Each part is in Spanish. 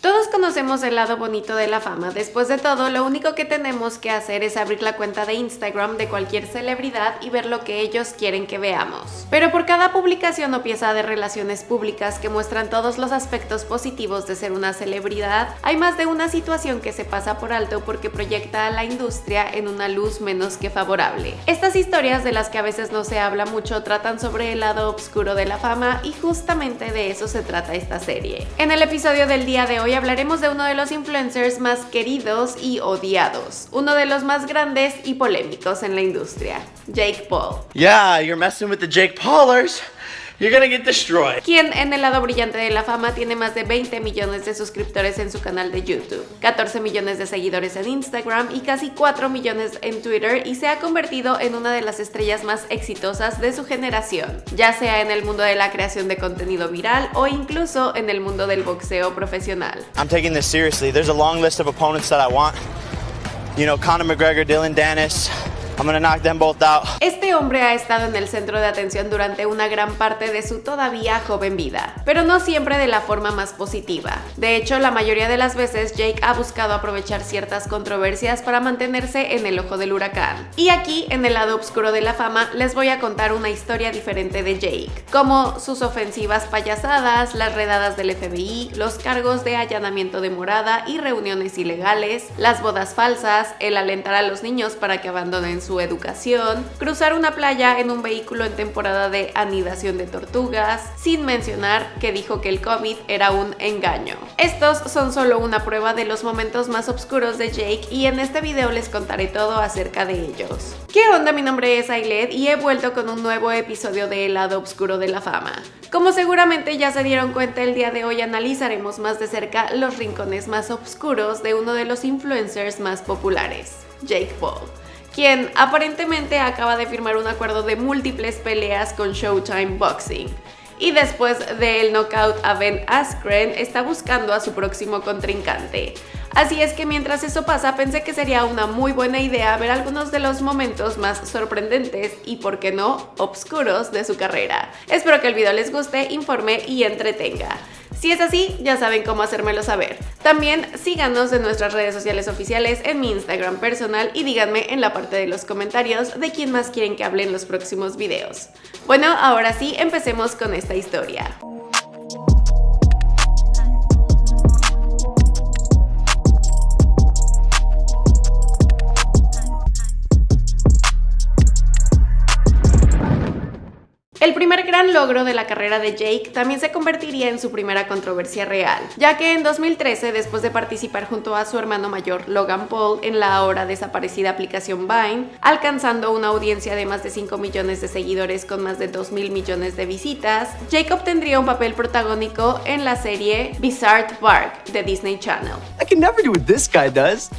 Todos conocemos el lado bonito de la fama, después de todo lo único que tenemos que hacer es abrir la cuenta de Instagram de cualquier celebridad y ver lo que ellos quieren que veamos. Pero por cada publicación o pieza de relaciones públicas que muestran todos los aspectos positivos de ser una celebridad, hay más de una situación que se pasa por alto porque proyecta a la industria en una luz menos que favorable. Estas historias de las que a veces no se habla mucho tratan sobre el lado oscuro de la fama y justamente de eso se trata esta serie. En el episodio del día de hoy hablaremos de uno de los influencers más queridos y odiados, uno de los más grandes y polémicos en la industria, Jake Paul. Yeah, you're messing with the Jake Paulers. You're gonna get destroyed. Quien en el lado brillante de la fama tiene más de 20 millones de suscriptores en su canal de YouTube, 14 millones de seguidores en Instagram y casi 4 millones en Twitter y se ha convertido en una de las estrellas más exitosas de su generación, ya sea en el mundo de la creación de contenido viral o incluso en el mundo del boxeo profesional. I'm taking this seriously. There's a long list of opponents that I want. You know, Conor McGregor, Dylan Dennis, I'm gonna knock them both out. Este hombre ha estado en el centro de atención durante una gran parte de su todavía joven vida, pero no siempre de la forma más positiva. De hecho, la mayoría de las veces Jake ha buscado aprovechar ciertas controversias para mantenerse en el ojo del huracán. Y aquí, en el lado oscuro de la fama, les voy a contar una historia diferente de Jake, como sus ofensivas payasadas, las redadas del FBI, los cargos de allanamiento de morada y reuniones ilegales, las bodas falsas, el alentar a los niños para que abandonen su educación, cruzar una playa en un vehículo en temporada de anidación de tortugas, sin mencionar que dijo que el COVID era un engaño. Estos son solo una prueba de los momentos más oscuros de Jake y en este video les contaré todo acerca de ellos. ¿Qué onda? Mi nombre es Ailed y he vuelto con un nuevo episodio de El lado oscuro de la fama. Como seguramente ya se dieron cuenta el día de hoy analizaremos más de cerca los rincones más oscuros de uno de los influencers más populares, Jake Paul quien aparentemente acaba de firmar un acuerdo de múltiples peleas con Showtime Boxing. Y después del knockout a Ben Askren, está buscando a su próximo contrincante. Así es que mientras eso pasa pensé que sería una muy buena idea ver algunos de los momentos más sorprendentes y por qué no, obscuros de su carrera. Espero que el video les guste, informe y entretenga. Si es así, ya saben cómo hacérmelo saber. También síganos en nuestras redes sociales oficiales, en mi Instagram personal y díganme en la parte de los comentarios de quién más quieren que hable en los próximos videos. Bueno, ahora sí, empecemos con esta historia. El primer gran logro de la carrera de Jake también se convertiría en su primera controversia real, ya que en 2013, después de participar junto a su hermano mayor Logan Paul en la ahora desaparecida aplicación Vine, alcanzando una audiencia de más de 5 millones de seguidores con más de 2 mil millones de visitas, Jake obtendría un papel protagónico en la serie Bizarre Park de Disney Channel.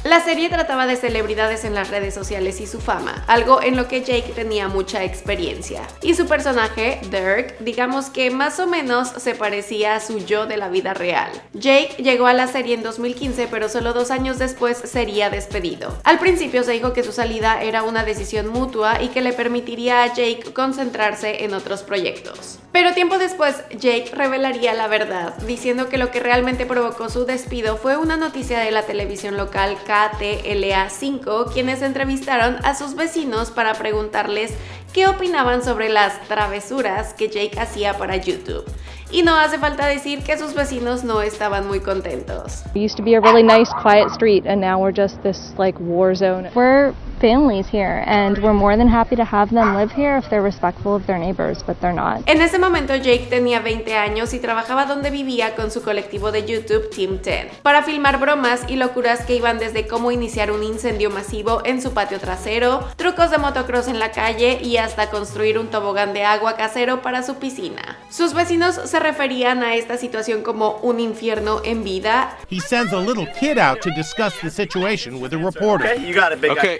La serie trataba de celebridades en las redes sociales y su fama, algo en lo que Jake tenía mucha experiencia, y su personaje Dirk, digamos que más o menos se parecía a su yo de la vida real. Jake llegó a la serie en 2015, pero solo dos años después sería despedido. Al principio se dijo que su salida era una decisión mutua y que le permitiría a Jake concentrarse en otros proyectos. Pero tiempo después, Jake revelaría la verdad, diciendo que lo que realmente provocó su despido fue una noticia de la televisión local KTLA5, quienes entrevistaron a sus vecinos para preguntarles qué opinaban sobre las travesuras que Jake hacía para YouTube. Y no hace falta decir que sus vecinos no estaban muy contentos. Used to be a really nice quiet street and now we're just this like war zone. We're families here and we're more than happy to have them live here if they're respectful of their neighbors, but they're not. En ese momento Jake tenía 20 años y trabajaba donde vivía con su colectivo de YouTube Team 10 para filmar bromas y locuras que iban desde cómo iniciar un incendio masivo en su patio trasero, trucos de motocross en la calle y hasta construir un tobogán de agua casero para su piscina. Sus vecinos se referían a esta situación como un infierno en vida. He sends a little kid out to discuss the situation with a reporter. Okay, you got it, big okay.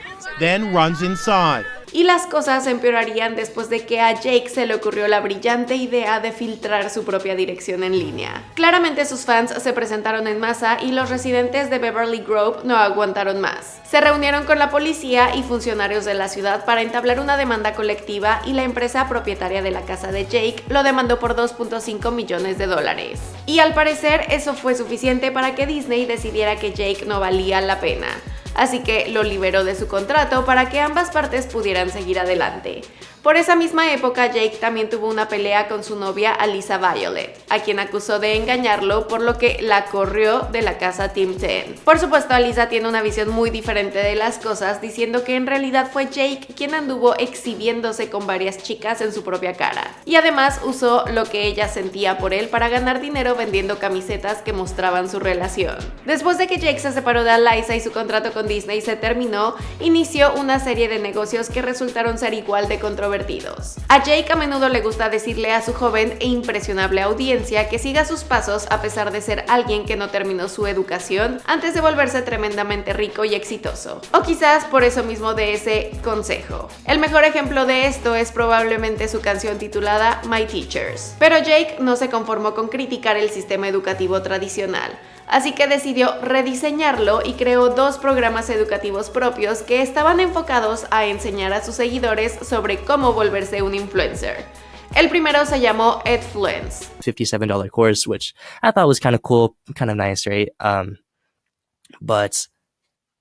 Y las cosas empeorarían después de que a Jake se le ocurrió la brillante idea de filtrar su propia dirección en línea. Claramente sus fans se presentaron en masa y los residentes de Beverly Grove no aguantaron más. Se reunieron con la policía y funcionarios de la ciudad para entablar una demanda colectiva y la empresa propietaria de la casa de Jake lo demandó por 2.5 millones de dólares. Y al parecer eso fue suficiente para que Disney decidiera que Jake no valía la pena así que lo liberó de su contrato para que ambas partes pudieran seguir adelante. Por esa misma época, Jake también tuvo una pelea con su novia Alisa Violet, a quien acusó de engañarlo, por lo que la corrió de la casa Team 10. Por supuesto, Alisa tiene una visión muy diferente de las cosas, diciendo que en realidad fue Jake quien anduvo exhibiéndose con varias chicas en su propia cara. Y además usó lo que ella sentía por él para ganar dinero vendiendo camisetas que mostraban su relación. Después de que Jake se separó de Alisa y su contrato con Disney se terminó, inició una serie de negocios que resultaron ser igual de controversiales a Jake a menudo le gusta decirle a su joven e impresionable audiencia que siga sus pasos a pesar de ser alguien que no terminó su educación antes de volverse tremendamente rico y exitoso. O quizás por eso mismo de ese consejo. El mejor ejemplo de esto es probablemente su canción titulada My Teachers. Pero Jake no se conformó con criticar el sistema educativo tradicional así que decidió rediseñarlo y creó dos programas educativos propios que estaban enfocados a enseñar a sus seguidores sobre cómo volverse un influencer. El primero se llamó Edfluence. $57 course, which I thought was kind of cool, kind of nice, right? Um, but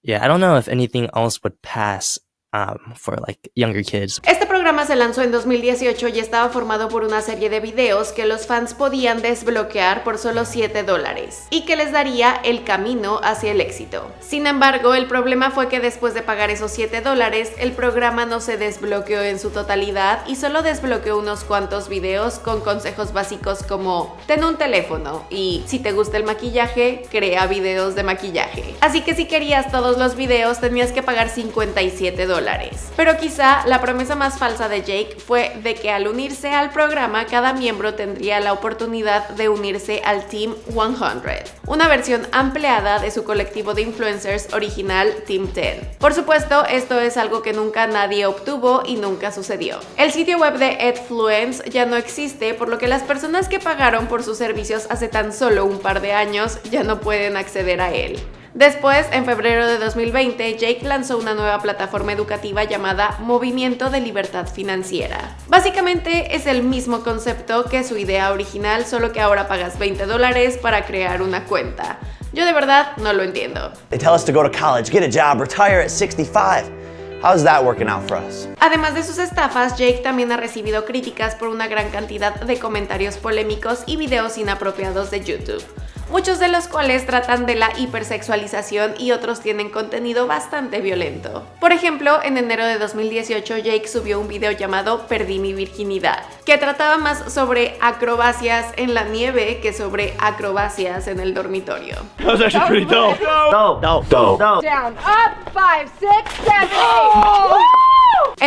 yeah, I don't know if anything else would pass um, for like younger kids. Este programa se lanzó en 2018 y estaba formado por una serie de videos que los fans podían desbloquear por solo 7 dólares y que les daría el camino hacia el éxito. Sin embargo, el problema fue que después de pagar esos 7 dólares, el programa no se desbloqueó en su totalidad y solo desbloqueó unos cuantos videos con consejos básicos como ten un teléfono y si te gusta el maquillaje, crea videos de maquillaje. Así que si querías todos los videos tenías que pagar 57 dólares pero quizá la promesa más falsa de Jake fue de que al unirse al programa cada miembro tendría la oportunidad de unirse al Team 100, una versión ampliada de su colectivo de influencers original Team 10. Por supuesto, esto es algo que nunca nadie obtuvo y nunca sucedió. El sitio web de Edfluence ya no existe, por lo que las personas que pagaron por sus servicios hace tan solo un par de años ya no pueden acceder a él. Después, en febrero de 2020, Jake lanzó una nueva plataforma educativa llamada Movimiento de Libertad Financiera. Básicamente es el mismo concepto que su idea original, solo que ahora pagas 20 dólares para crear una cuenta. Yo de verdad no lo entiendo. Además de sus estafas, Jake también ha recibido críticas por una gran cantidad de comentarios polémicos y videos inapropiados de YouTube muchos de los cuales tratan de la hipersexualización y otros tienen contenido bastante violento. Por ejemplo, en enero de 2018 Jake subió un video llamado Perdí mi virginidad, que trataba más sobre acrobacias en la nieve que sobre acrobacias en el dormitorio.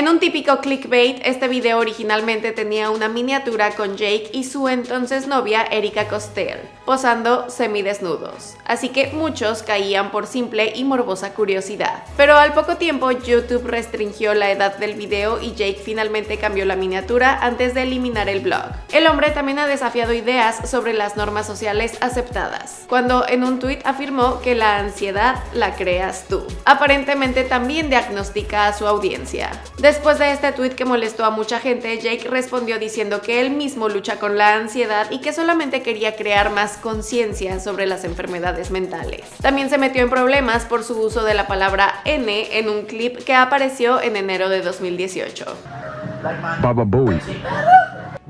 En un típico clickbait, este video originalmente tenía una miniatura con Jake y su entonces novia Erika Costel, posando semidesnudos, así que muchos caían por simple y morbosa curiosidad. Pero al poco tiempo YouTube restringió la edad del video y Jake finalmente cambió la miniatura antes de eliminar el blog. El hombre también ha desafiado ideas sobre las normas sociales aceptadas, cuando en un tuit afirmó que la ansiedad la creas tú. Aparentemente también diagnostica a su audiencia. Después de este tweet que molestó a mucha gente, Jake respondió diciendo que él mismo lucha con la ansiedad y que solamente quería crear más conciencia sobre las enfermedades mentales. También se metió en problemas por su uso de la palabra N en un clip que apareció en enero de 2018.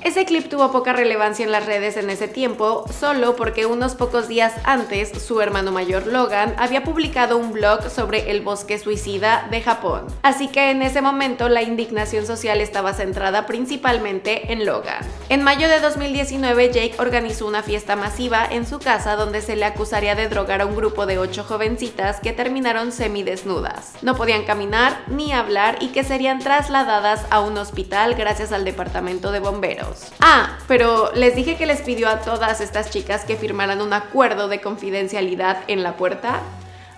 Ese clip tuvo poca relevancia en las redes en ese tiempo, solo porque unos pocos días antes su hermano mayor Logan había publicado un blog sobre el bosque suicida de Japón. Así que en ese momento la indignación social estaba centrada principalmente en Logan. En mayo de 2019 Jake organizó una fiesta masiva en su casa donde se le acusaría de drogar a un grupo de ocho jovencitas que terminaron semidesnudas. No podían caminar ni hablar y que serían trasladadas a un hospital gracias al departamento de bomberos. Ah, pero les dije que les pidió a todas estas chicas que firmaran un acuerdo de confidencialidad en la puerta.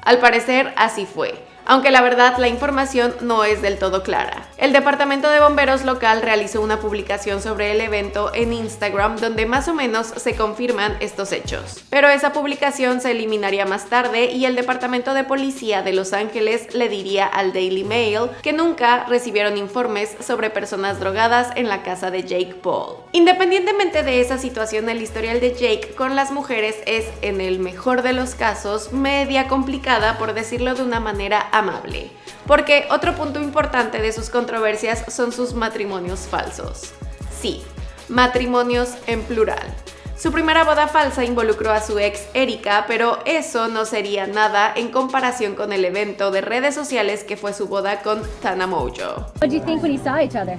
Al parecer así fue aunque la verdad la información no es del todo clara. El Departamento de Bomberos local realizó una publicación sobre el evento en Instagram donde más o menos se confirman estos hechos. Pero esa publicación se eliminaría más tarde y el Departamento de Policía de Los Ángeles le diría al Daily Mail que nunca recibieron informes sobre personas drogadas en la casa de Jake Paul. Independientemente de esa situación, el historial de Jake con las mujeres es, en el mejor de los casos, media complicada por decirlo de una manera amable, porque otro punto importante de sus controversias son sus matrimonios falsos. Sí, matrimonios en plural. Su primera boda falsa involucró a su ex Erika, pero eso no sería nada en comparación con el evento de redes sociales que fue su boda con Tana Mojo. What do you think when you saw each other?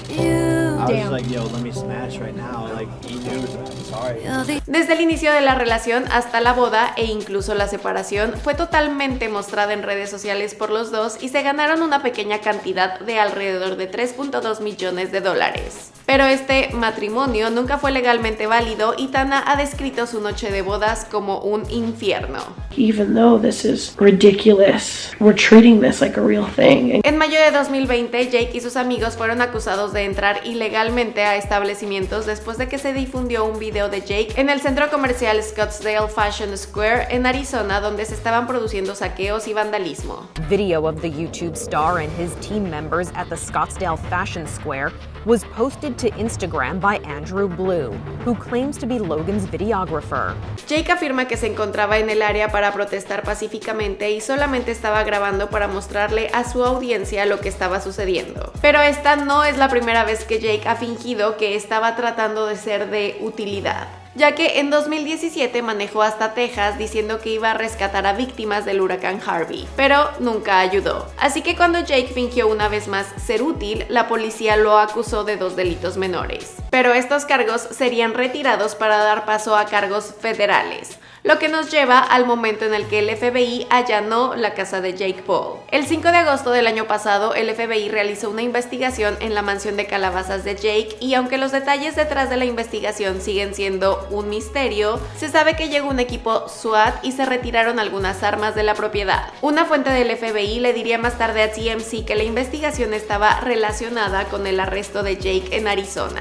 Desde el inicio de la relación hasta la boda e incluso la separación fue totalmente mostrada en redes sociales por los dos y se ganaron una pequeña cantidad de alrededor de 3.2 millones de dólares. Pero este matrimonio nunca fue legalmente válido y Tana ha descrito su noche de bodas como un infierno. Even though this is ridiculous, we're treating this like a real thing. En mayo de 2020, Jake y sus amigos fueron acusados de entrar ilegalmente a establecimientos después de que se difundió un video de Jake en el centro comercial Scottsdale Fashion Square en Arizona donde se estaban produciendo saqueos y vandalismo. Video of the YouTube star and his team members at the Scottsdale Fashion Square was posted to Instagram by Andrew Blue, who claims to be Logan's videographer. Jake afirma que se encontraba en el área para protestar pacíficamente y solamente estaba grabando para mostrarle a su audiencia lo que estaba sucediendo. Pero esta no es la primera vez que Jake ha fingido que estaba tratando de ser de utilidad ya que en 2017 manejó hasta Texas diciendo que iba a rescatar a víctimas del huracán Harvey, pero nunca ayudó. Así que cuando Jake fingió una vez más ser útil, la policía lo acusó de dos delitos menores. Pero estos cargos serían retirados para dar paso a cargos federales lo que nos lleva al momento en el que el FBI allanó la casa de Jake Paul. El 5 de agosto del año pasado, el FBI realizó una investigación en la mansión de calabazas de Jake y aunque los detalles detrás de la investigación siguen siendo un misterio, se sabe que llegó un equipo SWAT y se retiraron algunas armas de la propiedad. Una fuente del FBI le diría más tarde a TMC que la investigación estaba relacionada con el arresto de Jake en Arizona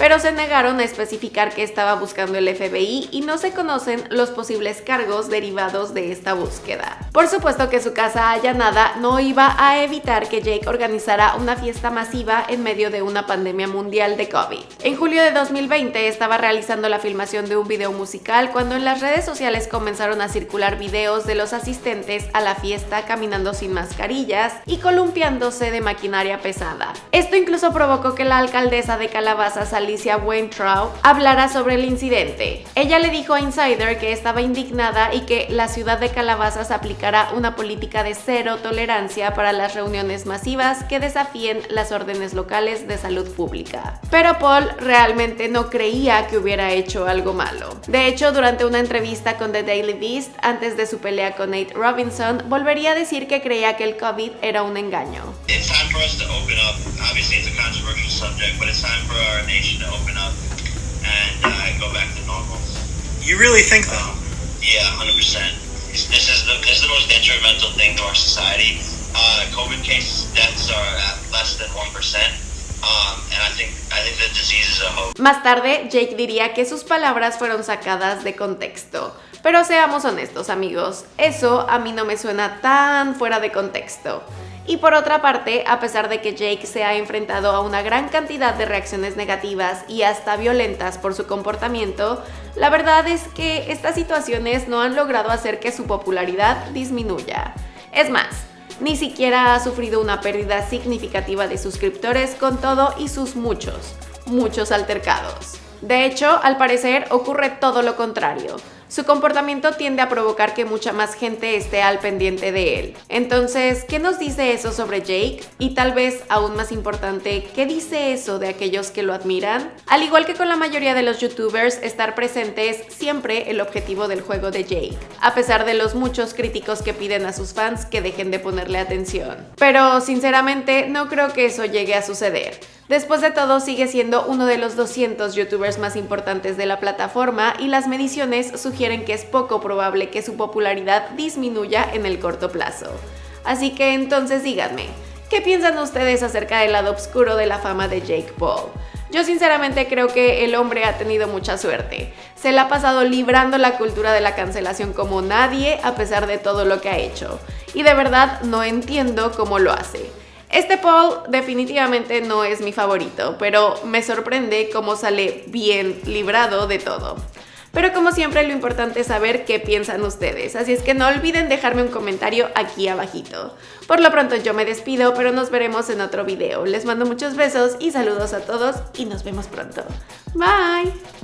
pero se negaron a especificar que estaba buscando el FBI y no se conocen los posibles cargos derivados de esta búsqueda. Por supuesto que su casa allanada no iba a evitar que Jake organizara una fiesta masiva en medio de una pandemia mundial de COVID. En julio de 2020 estaba realizando la filmación de un video musical cuando en las redes sociales comenzaron a circular videos de los asistentes a la fiesta caminando sin mascarillas y columpiándose de maquinaria pesada. Esto incluso provocó que la alcaldesa de Calabaza saliera Alicia Weintraub hablará sobre el incidente. Ella le dijo a Insider que estaba indignada y que la ciudad de Calabazas aplicará una política de cero tolerancia para las reuniones masivas que desafíen las órdenes locales de salud pública. Pero Paul realmente no creía que hubiera hecho algo malo. De hecho, durante una entrevista con The Daily Beast, antes de su pelea con Nate Robinson, volvería a decir que creía que el COVID era un engaño. to open up and uh, go back to normal. You really think that? Um, yeah, hundred percent. This is the this is the most detrimental thing to our society. Uh, COVID cases, deaths are at less than one percent. Um, and I think I think the disease is a hope. Más tarde, Jake diría que sus palabras fueron sacadas de contexto. Pero seamos honestos, amigos, eso a mí no me suena tan fuera de contexto. Y por otra parte, a pesar de que Jake se ha enfrentado a una gran cantidad de reacciones negativas y hasta violentas por su comportamiento, la verdad es que estas situaciones no han logrado hacer que su popularidad disminuya. Es más, ni siquiera ha sufrido una pérdida significativa de suscriptores con todo y sus muchos, muchos altercados. De hecho, al parecer ocurre todo lo contrario. Su comportamiento tiende a provocar que mucha más gente esté al pendiente de él. Entonces, ¿qué nos dice eso sobre Jake? Y tal vez, aún más importante, ¿qué dice eso de aquellos que lo admiran? Al igual que con la mayoría de los youtubers, estar presente es siempre el objetivo del juego de Jake, a pesar de los muchos críticos que piden a sus fans que dejen de ponerle atención. Pero sinceramente no creo que eso llegue a suceder. Después de todo, sigue siendo uno de los 200 youtubers más importantes de la plataforma y las mediciones sugieren que es poco probable que su popularidad disminuya en el corto plazo. Así que entonces díganme, ¿qué piensan ustedes acerca del lado oscuro de la fama de Jake Paul? Yo sinceramente creo que el hombre ha tenido mucha suerte. Se le ha pasado librando la cultura de la cancelación como nadie a pesar de todo lo que ha hecho. Y de verdad no entiendo cómo lo hace. Este Paul definitivamente no es mi favorito, pero me sorprende cómo sale bien librado de todo. Pero como siempre lo importante es saber qué piensan ustedes, así es que no olviden dejarme un comentario aquí abajito. Por lo pronto yo me despido, pero nos veremos en otro video. Les mando muchos besos y saludos a todos y nos vemos pronto. Bye!